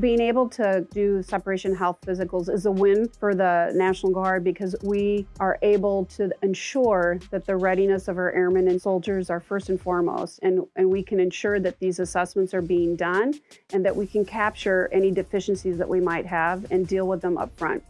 Being able to do separation health physicals is a win for the National Guard because we are able to ensure that the readiness of our airmen and soldiers are first and foremost, and, and we can ensure that these assessments are being done and that we can capture any deficiencies that we might have and deal with them up front.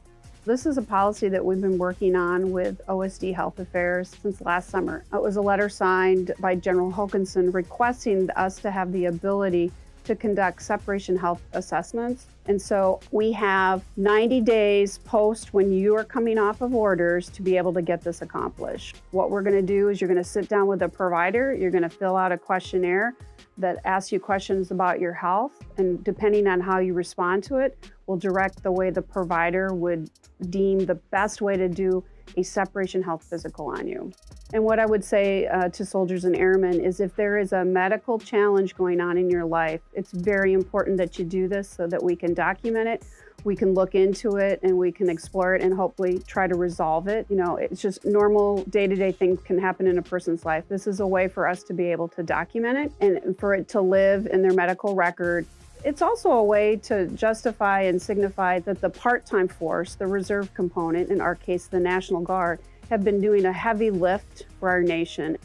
This is a policy that we've been working on with OSD Health Affairs since last summer. It was a letter signed by General Hokanson requesting us to have the ability to conduct separation health assessments. And so we have 90 days post when you are coming off of orders to be able to get this accomplished. What we're going to do is you're going to sit down with a provider, you're going to fill out a questionnaire that asks you questions about your health. And depending on how you respond to it, will direct the way the provider would deem the best way to do a separation health physical on you. And what I would say uh, to soldiers and airmen is if there is a medical challenge going on in your life, it's very important that you do this so that we can document it, we can look into it, and we can explore it and hopefully try to resolve it. You know, it's just normal day-to-day -day things can happen in a person's life. This is a way for us to be able to document it and for it to live in their medical record it's also a way to justify and signify that the part-time force, the reserve component, in our case, the National Guard, have been doing a heavy lift for our nation.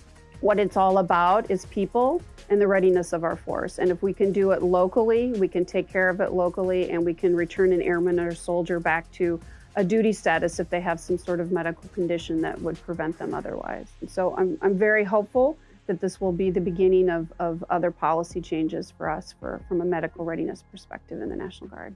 What it's all about is people and the readiness of our force. And if we can do it locally, we can take care of it locally, and we can return an airman or soldier back to a duty status if they have some sort of medical condition that would prevent them otherwise. And so I'm, I'm very hopeful that this will be the beginning of, of other policy changes for us for, from a medical readiness perspective in the National Guard.